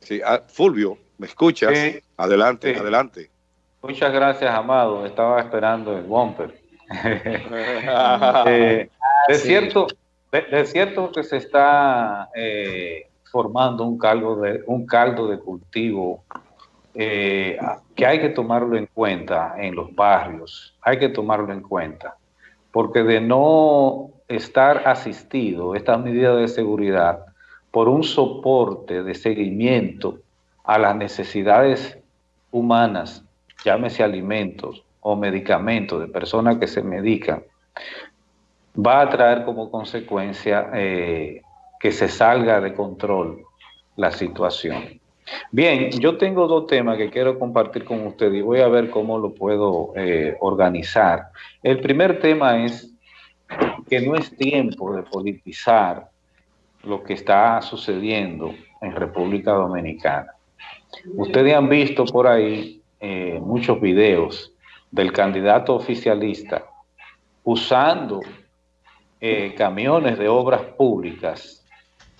Sí, ah, Fulvio, ¿me escuchas? Adelante, adelante. Muchas gracias, Amado. Estaba esperando el bumper. Eh, de, cierto, de, cierto que se está eh, formando un caldo de, un caldo de cultivo eh, que hay que tomarlo en cuenta en los barrios, hay que tomarlo en cuenta, porque de no estar asistido, estas medidas de seguridad, por un soporte de seguimiento a las necesidades humanas, llámese alimentos o medicamentos de personas que se medican, va a traer como consecuencia eh, que se salga de control la situación. Bien, yo tengo dos temas que quiero compartir con ustedes y voy a ver cómo lo puedo eh, organizar. El primer tema es que no es tiempo de politizar lo que está sucediendo en República Dominicana. Ustedes han visto por ahí eh, muchos videos del candidato oficialista usando eh, camiones de obras públicas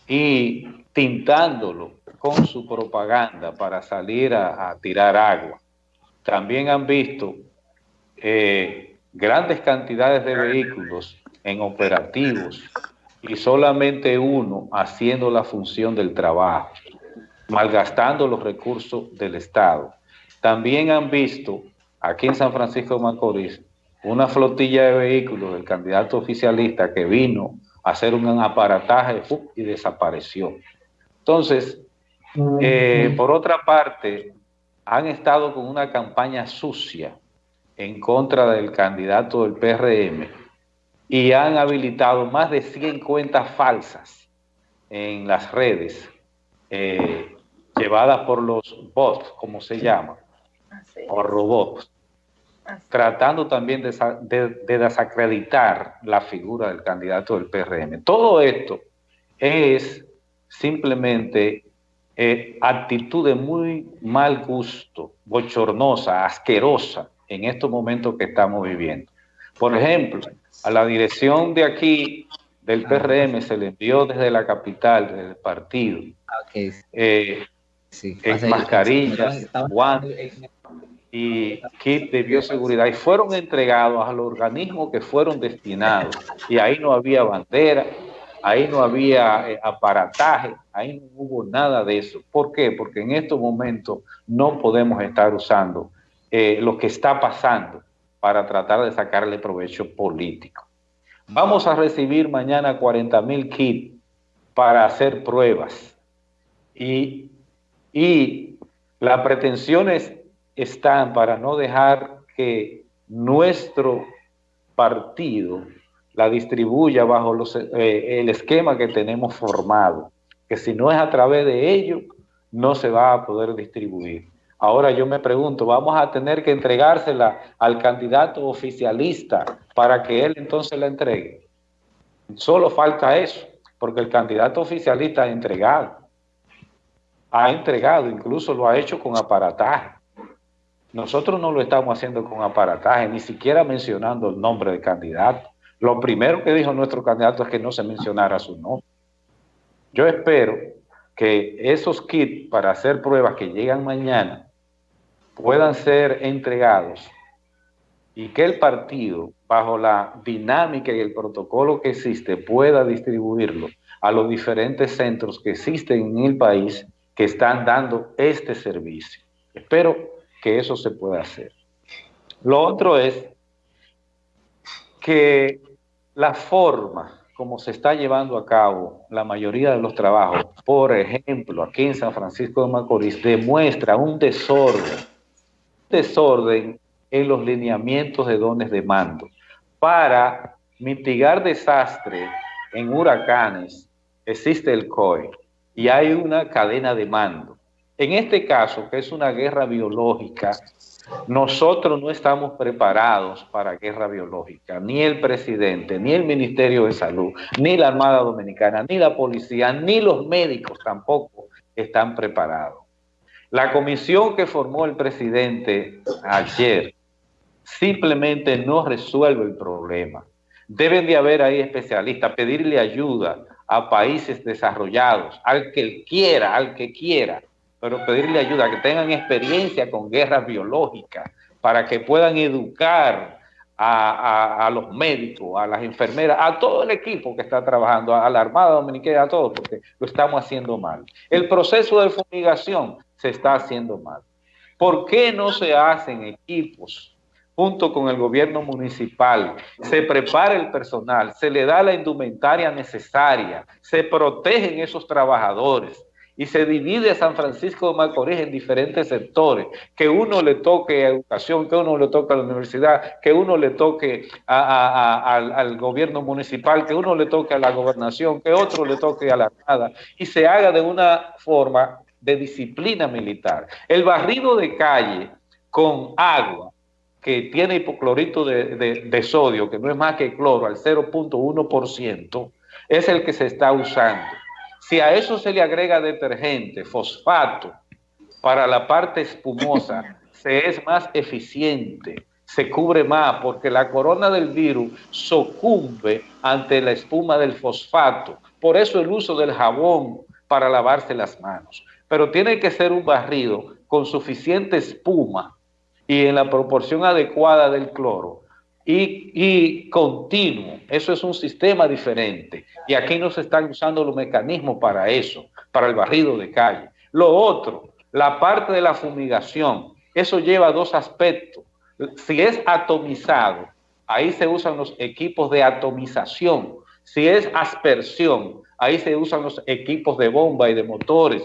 y tintándolo con su propaganda para salir a, tirar agua. También han visto eh, grandes cantidades de vehículos en operativos y solamente uno haciendo la función del trabajo, malgastando los recursos del Estado. También han visto aquí en San Francisco de Macorís una flotilla de vehículos del candidato oficialista que vino a hacer un aparataje y desapareció. Entonces, eh, por otra parte, han estado con una campaña sucia en contra del candidato del PRM y han habilitado más de 100 cuentas falsas en las redes eh, llevadas por los bots, como se llama, o robots, tratando también de, desacreditar la figura del candidato del PRM. Todo esto es simplemente eh, actitud de muy mal gusto, bochornosa, asquerosa en estos momentos que estamos viviendo. Por ejemplo, a la dirección de aquí del PRM se le envió desde la capital, del partido, eh, mascarillas, guantes y kit de bioseguridad. Y fueron entregados a los organismos que fueron destinados. Y ahí no había bandera, ahí no había eh, aparataje, ahí no hubo nada de eso. ¿Por qué? Porque en estos momentos no podemos estar usando eh, lo que está pasando para tratar de sacarle provecho político. Vamos a recibir mañana 40 mil kits para hacer pruebas y, y las pretensiones están para no dejar que nuestro partido la distribuya bajo los, eh, el esquema que tenemos formado, que si no es a través de ello, no se va a poder distribuir. Ahora yo me pregunto, ¿vamos a tener que entregársela al candidato oficialista para que él entonces la entregue? Solo falta eso, porque el candidato oficialista ha entregado. Ha entregado, incluso lo ha hecho con aparataje. Nosotros no lo estamos haciendo con aparataje, ni siquiera mencionando el nombre del candidato. Lo primero que dijo nuestro candidato es que no se mencionara su nombre. Yo espero que esos kits para hacer pruebas que llegan mañana puedan ser entregados y que el partido, bajo la dinámica y el protocolo que existe, pueda distribuirlo a los diferentes centros que existen en el país que están dando este servicio. Espero que eso se pueda hacer. Lo otro es que la forma como se está llevando a cabo la mayoría de los trabajos, por ejemplo, aquí en San Francisco de Macorís, demuestra un desorden desorden en los lineamientos de dones de mando. Para mitigar desastres en huracanes existe el COE y hay una cadena de mando. En este caso, que es una guerra biológica, nosotros no estamos preparados para guerra biológica, ni el presidente, ni el Ministerio de Salud, ni la Armada Dominicana, ni la policía, ni los médicos tampoco están preparados. La comisión que formó el presidente ayer simplemente no resuelve el problema. Deben de haber ahí especialistas, pedirle ayuda a países desarrollados, al que quiera, al que quiera, pero pedirle ayuda, que tengan experiencia con guerras biológicas, para que puedan educar a, los médicos, a las enfermeras, a todo el equipo que está trabajando, a la Armada Dominicana, a todos, porque lo estamos haciendo mal. El proceso de fumigación se está haciendo mal. ¿Por qué no se hacen equipos junto con el gobierno municipal, se prepara el personal, se le da la indumentaria necesaria, se protegen esos trabajadores y se divide San Francisco de Macorís en diferentes sectores, que uno le toque a educación, que uno le toque a la universidad, que uno le toque al, al, gobierno municipal, que uno le toque a la gobernación, que otro le toque a la Armada, y se haga de una forma de disciplina militar. El barrido de calle con agua que tiene hipoclorito de, sodio, que no es más que cloro, al 0.1%, es el que se está usando. Si a eso se le agrega detergente, fosfato, para la parte espumosa, se es más eficiente, se cubre más, porque la corona del virus sucumbe ante la espuma del fosfato. Por eso el uso del jabón para lavarse las manos. Pero tiene que ser un barrido con suficiente espuma y en la proporción adecuada del cloro y, continuo. Eso es un sistema diferente. Y aquí no se están usando los mecanismos para eso, para el barrido de calle. Lo otro, la parte de la fumigación, eso lleva dos aspectos. Si es atomizado, ahí se usan los equipos de atomización. Si es aspersión, ahí se usan los equipos de bomba y de motores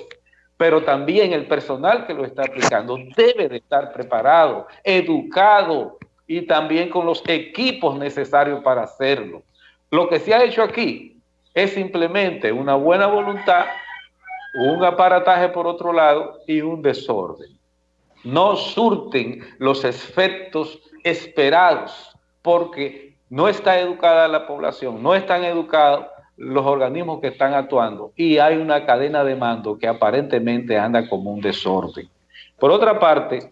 pero también el personal que lo está aplicando debe de estar preparado, educado y también con los equipos necesarios para hacerlo. Lo que se ha hecho aquí es simplemente una buena voluntad, un aparataje por otro lado y un desorden. No surten los efectos esperados porque no está educada la población, no están educados los organismos que están actuando y hay una cadena de mando que aparentemente anda como un desorden. Por otra parte,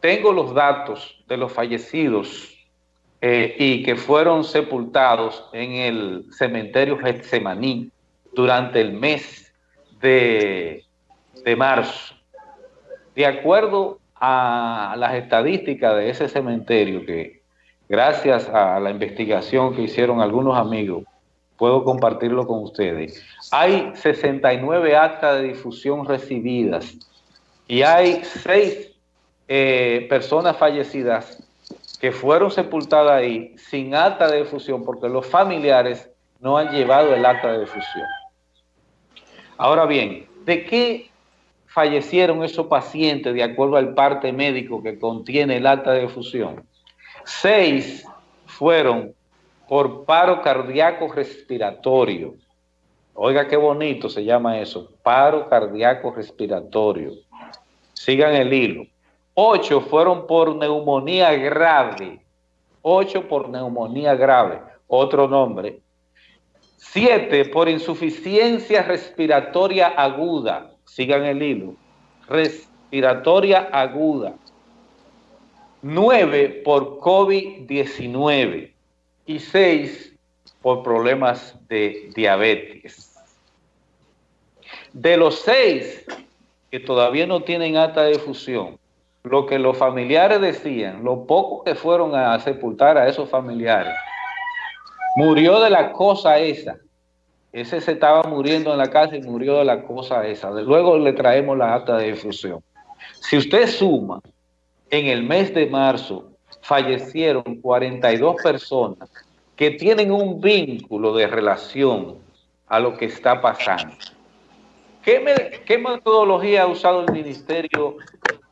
tengo los datos de los fallecidos eh, y que fueron sepultados en el cementerio Getsemaní durante el mes de, de marzo. De acuerdo a las estadísticas de ese cementerio que gracias a la investigación que hicieron algunos amigos, puedo compartirlo con ustedes. Hay 69 actas de difusión recibidas y hay seis eh, personas fallecidas que fueron sepultadas ahí sin acta de difusión porque los familiares no han llevado el acta de difusión. Ahora bien, ¿de qué fallecieron esos pacientes de acuerdo al parte médico que contiene el acta de difusión? Seis fueron por paro cardíaco respiratorio. Oiga qué bonito se llama eso, paro cardíaco respiratorio. Sigan el hilo. Ocho fueron por neumonía grave. Ocho por neumonía grave, otro nombre. Siete por insuficiencia respiratoria aguda. Sigan el hilo. Respiratoria aguda. 9 por COVID-19 y 6 por problemas de diabetes. De los 6 que todavía no tienen acta de fusión, lo que los familiares decían, lo poco que fueron a sepultar a esos familiares, murió de la cosa esa. Ese se estaba muriendo en la casa y murió de la cosa esa. Luego le traemos la acta de difusión. Si usted suma en el mes de marzo fallecieron 42 personas que tienen un vínculo de relación a lo que está pasando. ¿Qué, ¿Qué, metodología ha usado el Ministerio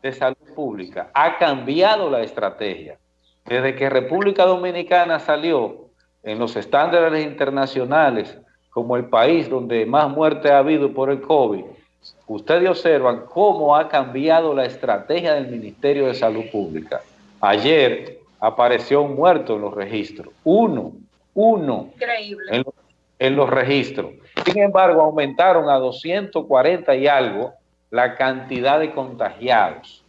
de Salud Pública? Ha cambiado la estrategia. Desde que República Dominicana salió en los estándares internacionales como el país donde más muerte ha habido por el COVID, ustedes observan cómo ha cambiado la estrategia del Ministerio de Salud Pública. Ayer apareció un muerto en los registros, uno, uno en, en, los registros. Sin embargo, aumentaron a 240 y algo la cantidad de contagiados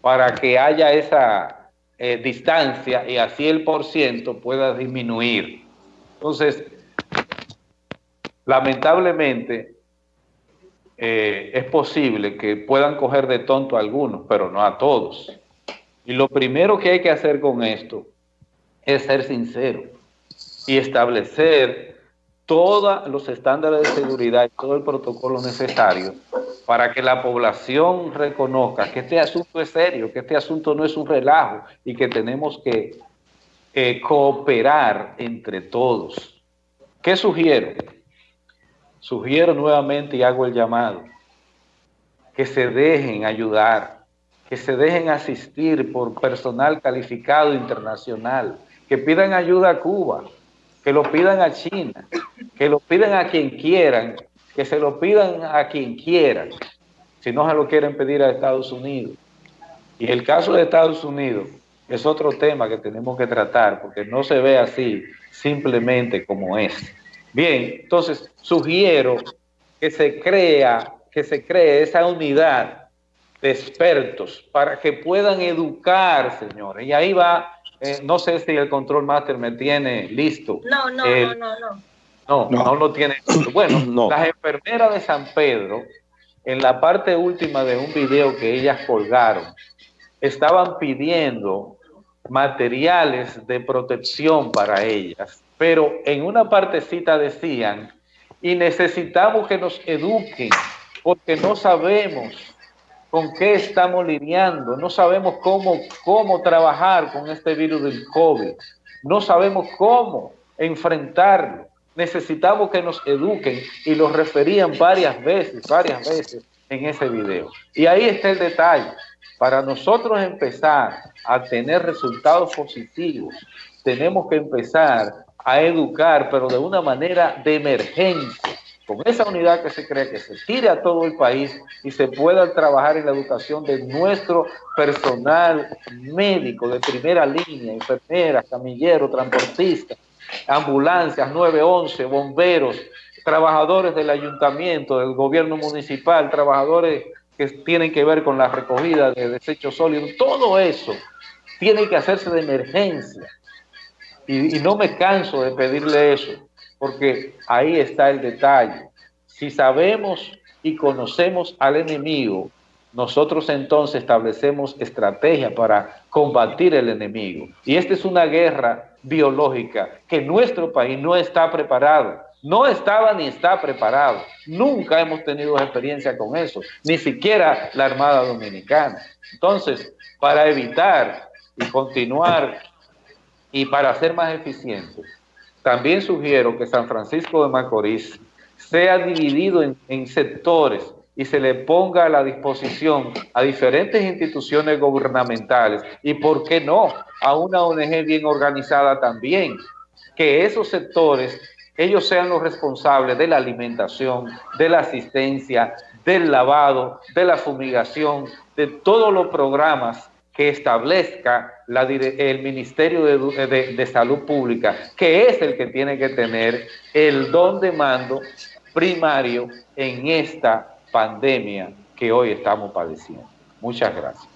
para que haya esa eh, distancia y así el por ciento pueda disminuir. Entonces, lamentablemente, eh, es posible que puedan coger de tonto a algunos, pero no a todos. Y lo primero que hay que hacer con esto es ser sincero y establecer todos los estándares de seguridad y todo el protocolo necesario para que la población reconozca que este asunto es serio, que este asunto no es un relajo y que tenemos que eh, cooperar entre todos. ¿Qué sugiero? Sugiero nuevamente y hago el llamado, que se dejen ayudar, que se dejen asistir por personal calificado internacional, que pidan ayuda a Cuba, que lo pidan a China, que lo pidan a quien quieran, que se lo pidan a quien quieran, si no se lo quieren pedir a Estados Unidos. Y el caso de Estados Unidos es otro tema que tenemos que tratar, porque no se ve así simplemente como es. Bien, entonces sugiero que se crea, que se cree esa unidad de expertos para que puedan educar, señores. Y ahí va, eh, no sé si el control master me tiene listo. No, no, no, no, no. No, no, lo tiene. Bueno, las enfermeras de San Pedro, en la parte última de un video que ellas colgaron, estaban pidiendo materiales de protección para ellas. Pero en una partecita decían, y necesitamos que nos eduquen, porque no sabemos con qué estamos lidiando, no sabemos cómo, cómo trabajar con este virus del COVID, no sabemos cómo enfrentarlo, necesitamos que nos eduquen, y lo referían varias veces, varias veces en ese video. Y ahí está el detalle, para nosotros empezar a tener resultados positivos, tenemos que empezar a educar, pero de una manera de emergencia, con esa unidad que se cree que se tire a todo el país y se pueda trabajar en la educación de nuestro personal médico de primera línea, enfermeras, camilleros, transportistas, ambulancias, 911, bomberos, trabajadores del ayuntamiento, del gobierno municipal, trabajadores que tienen que ver con la recogida de desechos sólidos, todo eso tiene que hacerse de emergencia y, no me canso de pedirle eso, porque ahí está el detalle. Si sabemos y conocemos al enemigo, nosotros entonces establecemos estrategia para combatir el enemigo. Y esta es una guerra biológica que nuestro país no está preparado. No estaba ni está preparado. Nunca hemos tenido experiencia con eso, ni siquiera la Armada Dominicana. Entonces, para evitar y continuar y para ser más eficiente, también sugiero que San Francisco de Macorís sea dividido en, sectores y se le ponga a la disposición a diferentes instituciones gubernamentales y, ¿por qué no?, a una ONG bien organizada también, que esos sectores, ellos sean los responsables de la alimentación, de la asistencia, del lavado, de la fumigación, de todos los programas que establezca el Ministerio de, Salud Pública, que es el que tiene que tener el don de mando primario en esta pandemia que hoy estamos padeciendo. Muchas gracias.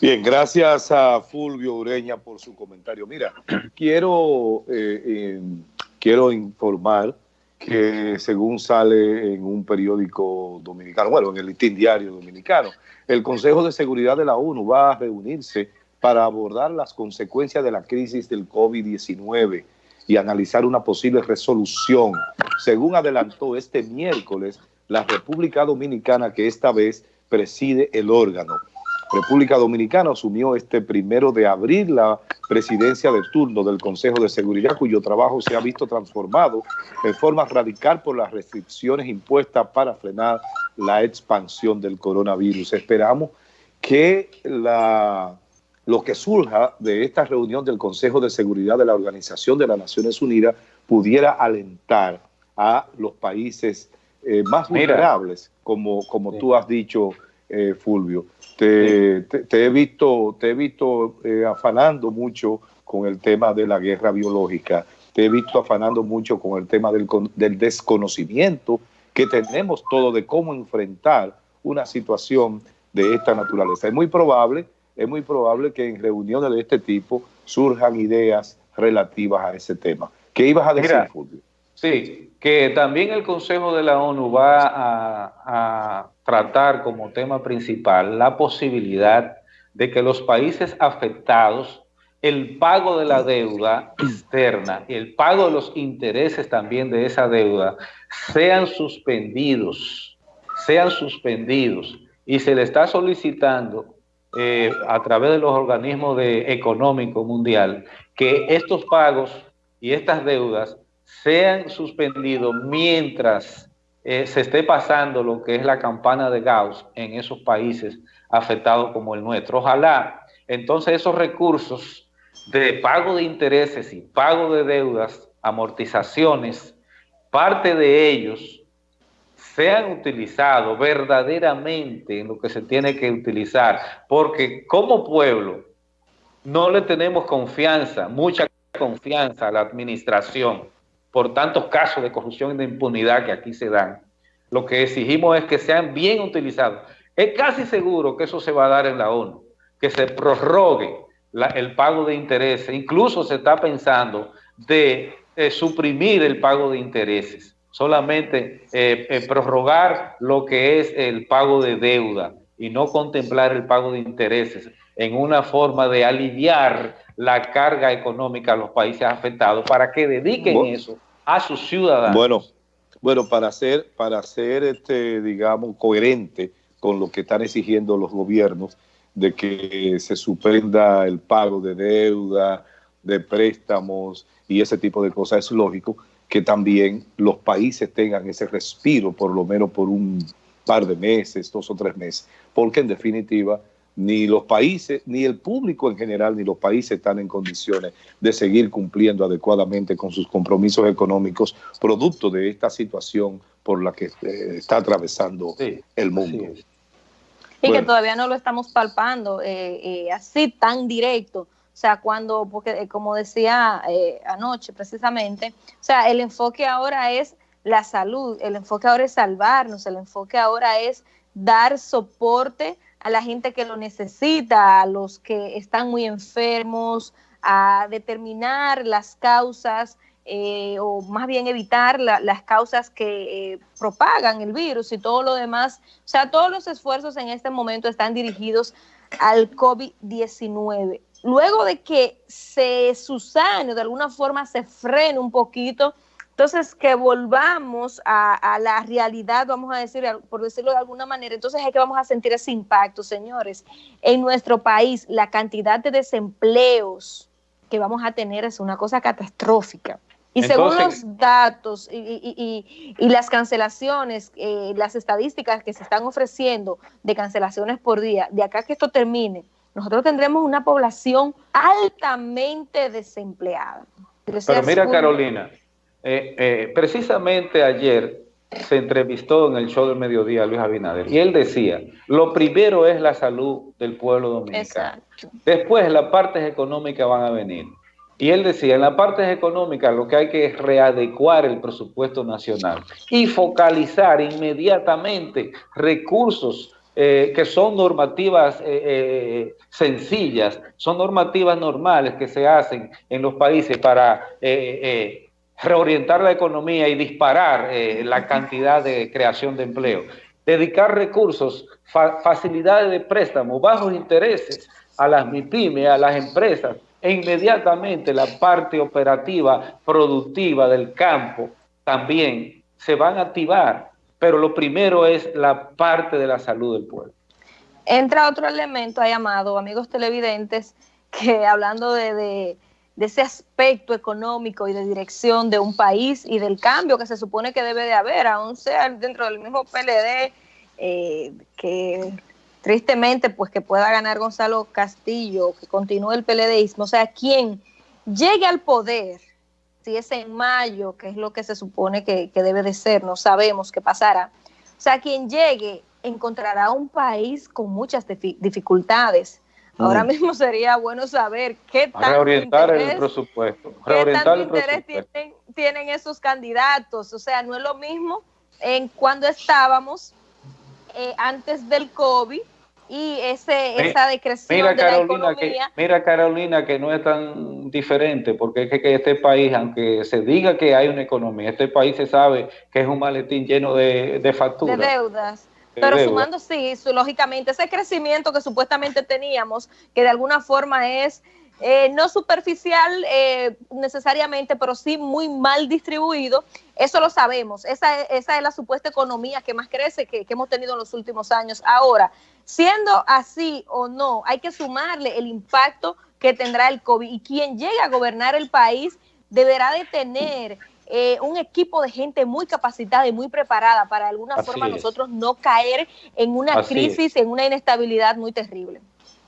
Bien, gracias a Fulvio Ureña por su comentario. Mira, quiero, eh, quiero informar que según sale en un periódico dominicano, bueno, en el listín diario dominicano, el Consejo de Seguridad de la ONU va a reunirse para abordar las consecuencias de la crisis del COVID-19 y analizar una posible resolución. Según adelantó este miércoles la República Dominicana, que esta vez preside el órgano. República Dominicana asumió este primero de abril la presidencia de turno del Consejo de Seguridad, cuyo trabajo se ha visto transformado en forma radical por las restricciones impuestas para frenar la expansión del coronavirus. Esperamos que la, lo que surja de esta reunión del Consejo de Seguridad de la Organización de las Naciones Unidas pudiera alentar a los países eh, más vulnerables, como, como tú has dicho, eh, Fulvio. Te, he visto, te he visto eh, afanando mucho con el tema de la guerra biológica, te he visto afanando mucho con el tema del, desconocimiento que tenemos todo de cómo enfrentar una situación de esta naturaleza. Es muy probable, es muy probable que en reuniones de este tipo surjan ideas relativas a ese tema. ¿Qué ibas a decir, Fulvio? Sí, que también el Consejo de la ONU va a, tratar como tema principal la posibilidad de que los países afectados, el pago de la deuda externa y el pago de los intereses también de esa deuda sean suspendidos, sean suspendidos. Y se le está solicitando eh, a través de los organismos de económico mundial que estos pagos y estas deudas sean suspendidos mientras eh, se esté pasando lo que es la campana de Gauss en esos países afectados como el nuestro. Ojalá entonces esos recursos de pago de intereses y pago de deudas, amortizaciones, parte de ellos sean utilizados verdaderamente en lo que se tiene que utilizar, porque como pueblo no le tenemos confianza, mucha confianza a la administración por tantos casos de corrupción y de impunidad que aquí se dan. Lo que exigimos es que sean bien utilizados. Es casi seguro que eso se va a dar en la ONU, que se prorrogue el pago de intereses. Incluso se está pensando de, suprimir el pago de intereses, solamente eh, eh, prorrogar lo que es el pago de deuda y no contemplar el pago de intereses en una forma de aliviar la carga económica a los países afectados para que dediquen eso a sus ciudadanos. Bueno, bueno, para ser, para ser este, digamos, coherente con lo que están exigiendo los gobiernos de que se suspenda el pago de deuda, de préstamos y ese tipo de cosas, es lógico que también los países tengan ese respiro, por lo menos por un par de meses, dos o tres meses, porque en definitiva ni los países, ni el público en general, ni los países están en condiciones de seguir cumpliendo adecuadamente con sus compromisos económicos, producto de esta situación por la que eh, está atravesando el mundo. Y que todavía no lo estamos palpando eh, eh, así tan directo. O sea, cuando, porque como decía anoche precisamente, o sea, el enfoque ahora es la salud, el enfoque ahora es salvarnos, el enfoque ahora es dar soporte a la gente que lo necesita, a los que están muy enfermos, a determinar las causas eh, o más bien evitar las causas que eh, propagan el virus y todo lo demás. O sea, todos los esfuerzos en este momento están dirigidos al COVID-19. Luego de que se susane, de alguna forma se frene un poquito entonces, que volvamos a, la realidad, vamos a decir, por decirlo de alguna manera, entonces es que vamos a sentir ese impacto, señores. En nuestro país, la cantidad de desempleos que vamos a tener es una cosa catastrófica. Y según los datos y, las cancelaciones, eh, las estadísticas que se están ofreciendo de cancelaciones por día, de acá que esto termine, nosotros tendremos una población altamente desempleada. Pero mira, Carolina, eh, eh, precisamente ayer se entrevistó en el show del mediodía Luis Abinader y él decía, lo primero es la salud del pueblo dominicano. Después las partes económicas van a venir. Y él decía, en las partes económicas lo que hay que es readecuar el presupuesto nacional y focalizar inmediatamente recursos eh, que son normativas sencillas, son normativas normales que se hacen en los países para reorientar la economía y disparar eh, la cantidad de creación de empleo. Dedicar recursos, facilidades de préstamo, bajos intereses a las MIPIME, a las empresas, e inmediatamente la parte operativa, productiva del campo también se van a activar, pero lo primero es la parte de la salud del pueblo. Entra otro elemento, ha llamado, amigos televidentes, que hablando de de ese aspecto económico y de dirección de un país y del cambio que se supone que debe de haber, aún sea dentro del mismo PLD, eh, que tristemente pues que pueda ganar Gonzalo Castillo, que continúe el PLDismo, o sea, quien llegue al poder, si es en mayo, que es lo que se supone que, que debe de ser, no sabemos qué pasará, o sea, quien llegue encontrará un país con muchas dificultades, Ahora mm. mismo sería bueno saber qué tanto reorientar interés, el presupuesto, reorientar interés Tienen, esos candidatos. O sea, no es lo mismo en cuando estábamos eh, antes del COVID y ese, esa decreción mira, de Carolina, la economía. Que, mira, Carolina, que no es tan diferente, porque es que, que, este país, aunque se diga que hay una economía, este país se sabe que es un maletín lleno de, de facturas. De deudas. Pero sumando, sí, su, lógicamente, ese crecimiento que supuestamente teníamos, que de alguna forma es eh, no superficial eh, necesariamente, pero sí muy mal distribuido. Eso lo sabemos. Esa, esa es la supuesta economía que más crece que, que, hemos tenido en los últimos años. Ahora, siendo así o no, hay que sumarle el impacto que tendrá el COVID. Y quien llegue a gobernar el país deberá de tener eh, un equipo de gente muy capacitada y muy preparada para de alguna Así forma es. nosotros no caer en una Así crisis, en una inestabilidad muy terrible.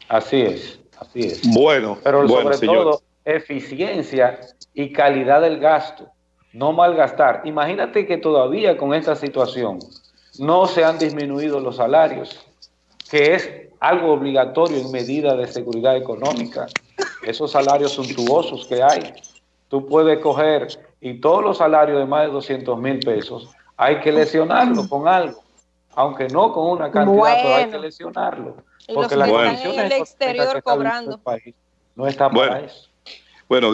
Así es. Así es. Bueno, pero bueno, sobre señores. todo eficiencia y calidad del gasto, no malgastar. Imagínate que todavía con esta situación no se han disminuido los salarios, que es algo obligatorio en medida de seguridad económica. Esos salarios suntuosos que hay, tú puedes coger y todos los salarios de más de 200 mil pesos, hay que lesionarlo con algo, aunque no con una cantidad, Bueno. pero hay que lesionarlo. Y Porque los que Bueno. están en el exterior cobrando. el país no está para Bueno. eso. Bueno,